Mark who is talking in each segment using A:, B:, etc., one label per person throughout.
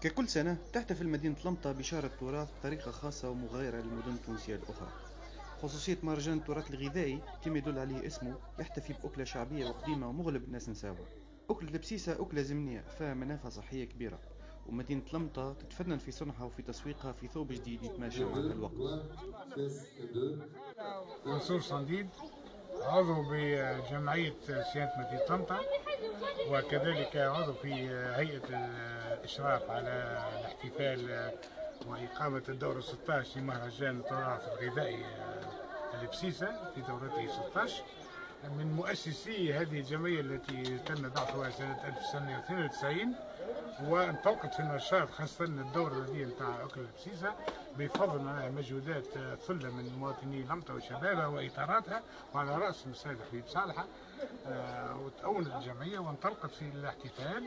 A: ككل سنة تحتفل مدينة لمطة بشهر التراث بطريقة خاصة ومغايرة للمدن التونسية الأخرى. خصوصية مهرجان التراث الغذائي كما يدل عليه اسمه يحتفي بأكلة شعبية وقديمة ومغلب الناس نساوها. أكلة البسيسة أكلة زمنية فيها منافع صحية كبيرة. ومدينة لمطة تتفنن في صنعها وفي تسويقها في ثوب جديد يتماشى مع الوقت.
B: منصور صنديد عضو بجمعية سيادة مدينة طنطا وكذلك عضو في هيئة الإشراف على الاحتفال وإقامة الدورة 16 لمهرجان التراث الغذائي البسيسة في دورته 16 من مؤسسي هذه الجمعية التي تم بعثها سنة 1992 وانطلقت في النشاط خاصة الدورة هذه نتاع أكل البسيسة بفضل مجهودات ثلة من مواطني لمطة وشبابها وإطاراتها وعلى رأسهم السيد حبيب صالحة آه، وتأونت الجمعية وانطلقت في الاحتفال.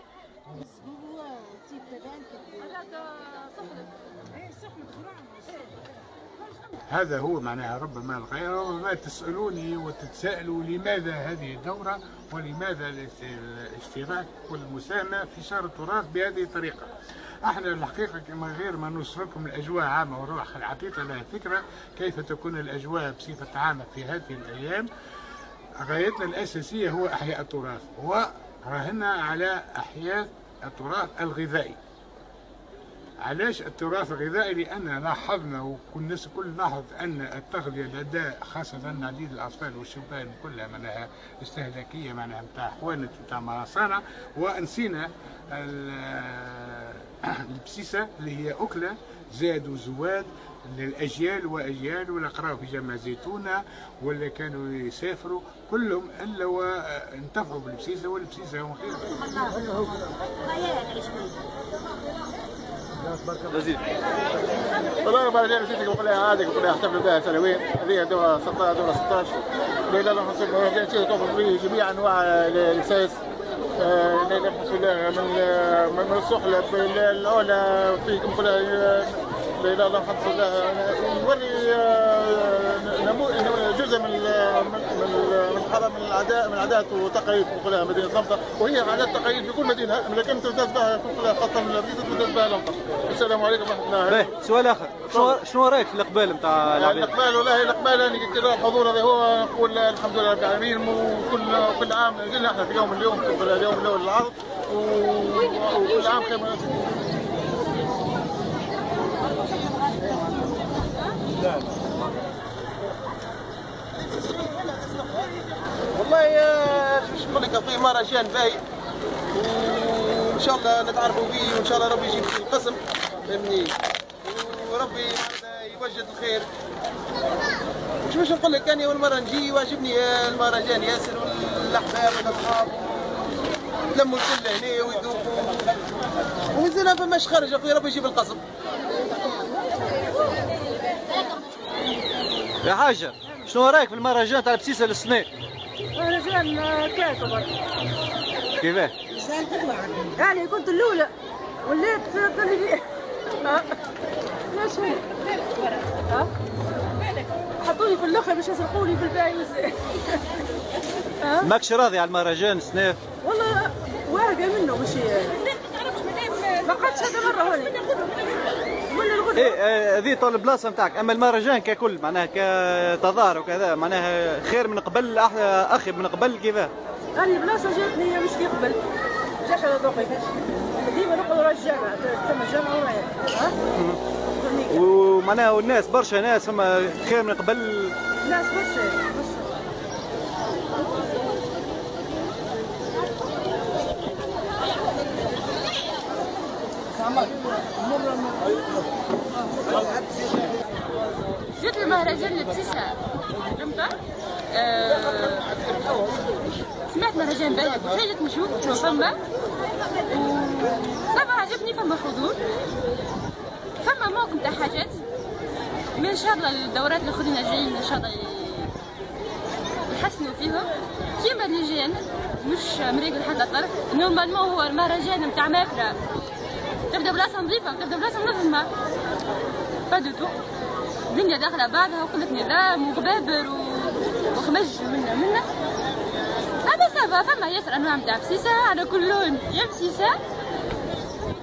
B: هذا هو معناها ربما الغير ربما تسألوني وتتساءلوا لماذا هذه الدورة ولماذا الاشتراك والمساهمة في شهر التراث بهذه الطريقة. إحنا الحقيقة كما غير ما نوصلكم الأجواء عامة والروح العقيقة لها فكرة كيف تكون الأجواء بصفة عامة في هذه الأيام. غايتنا الأساسية هو أحياء التراث وراهنا على أحياء التراث الغذائي. علاش التراث الغذائي؟ لأن لاحظنا وكل الناس الكل لاحظ أن التغذية لدى خاصة عديد الأطفال والشبان كلها معناها استهلاكية معناها نتاع حوانت نتاع مصانع ونسينا البسيسة اللي هي أكلة زاد وزواد للاجيال وأجيال ولا قراوا في جامعه زيتونة ولا كانوا يسافروا كلهم إلا وانتفعوا بالبسيسة والبسيسة هم خير.
C: لذيذ والله ما جاي نسيتك بقول لها هذه بقول لها احتفلوا بها سنويا هذه دورة 16 دورة 16 ليلة الله حسب جاي نسيت به جميع أنواع الاساس نبحث من من السحلب الأولى في لا اله الا الله نوري آه، جزء من من حرم من العادات من العادات والتقاليد في مدينة لمطه وهي عادات تقاليد في كل مدينة لكن تمتاز بها خاصة من المدينة تمتاز بها لمطه السلام عليكم ورحمة الله.
A: باهي سؤال آخر؟ شنو شنو رأيك في الإقبال نتاع
C: العباد؟ الإقبال والله الإقبال أنا قلت الحضور هذا هو نقول الحمد لله رب العالمين. وكل كل عام قلنا إحنا في يوم اليوم اليوم الأول للعرض. وكل عام خير والله شو نقول لك في مهرجان باهي وإن شاء الله نتعرفوا به وإن شاء الله ربي يجيب في القسم. فهمني وربي يوجد الخير. مش باش نقول لك؟ أنا أول مرة نجي واجبني المهرجان ياسر والأحباب والأصحاب. لموا الكل هنا ويذوقوا. ومازال فماش خرج أخويا ربي يجيب القسم.
A: يا حاجة شنو رأيك في المهرجان تاع البسيسة للسنة؟
D: مهرجان كيف
A: كيفاه؟
D: يعني كنت الأولى وليت تقول لي لا ها؟ حطوني في الأخر باش يسرقوني في الباقي
A: ماكش راضي على المهرجان السنة؟
D: والله واهقة منه قعدتش هذا مرة هوني
A: إيه آه، هذه طول البلاصة نتاعك. أما المهرجان ككل معناها كتظاهر وكذا معناها خير من قبل أخي من قبل كذا
D: هذه البلاصة جاتني مش في قبل. جاش على ذوقي ديما نقعد ورا الجامعة تسمى الجامعة ورايا ها؟
A: ومعناها والناس برشا ناس فما خير من قبل.
D: ناس برشا.
E: جيت المهرجان لبسيسة فهمت؟ أه سمعت مهرجان باهي جيت نشوف شنو فما؟ صافا عجبني فما حضور. فما موكم تاع حاجات. من إن شاء الله الدورات الأخرين جايين إن شاء الله يحسنوا فيهم كيما اللي مش مريقل حتى طرف نورمالمون هو المهرجان نتاع ماكلة. تبدا بلاصه نظيفه تبدا بلاصه منظمه با دو تو الدنيا داخله بعضها وكلك نظام وغبابر وخمج منا منا هذا سافا فما ياسر انواع نتاع بسيسه على كل لون. يا بسيسه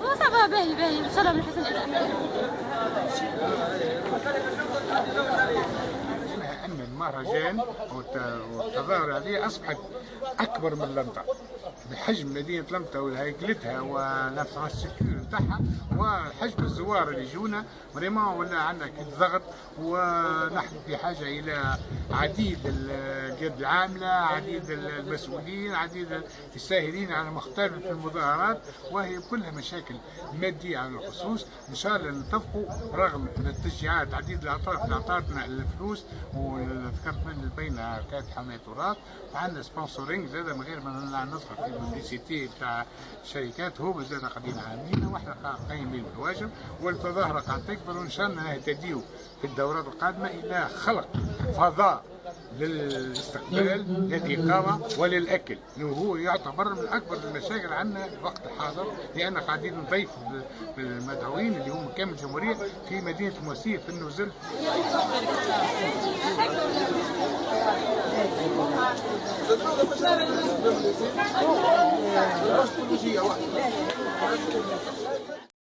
E: وصافا آه باهي باهي. إن شاء الله من حسن إلى
B: ان المهرجان والتظاهر هذه أصبحت أكبر من لندن بحجم مدينة لمطة وهيكلتها ونفس الشكل نتاعها وحجم الزوار اللي يجونا vraiment ولا عندنا ضغط ونحن في حاجة إلى عديد القيادة العاملة عديد المسؤولين عديد الساهرين على مختلف المظاهرات وهي كلها مشاكل مادية على الخصوص. إن شاء الله نتفقوا رغم التشجيعات عديد الأطراف اللي اعطتنا الفلوس وذكرت من بين كانت حماية تراث وعندنا sponsoring زاد من غير ما ندخل في ال publicité بتاع الشركات هو زاد قاعدين عاملين. وإحنا قايمين بالواجب والتظاهره قاعد تكبر وان شاء الله نهتديوا في الدورات القادمة إلى خلق فضاء للاستقبال للإقامة وللأكل. وهو يعتبر من أكبر المشاكل عندنا الوقت الحاضر لأن قاعدين نضيف المدعوين اللي هم كامل الجمهورية في مدينة الموسية في النزل.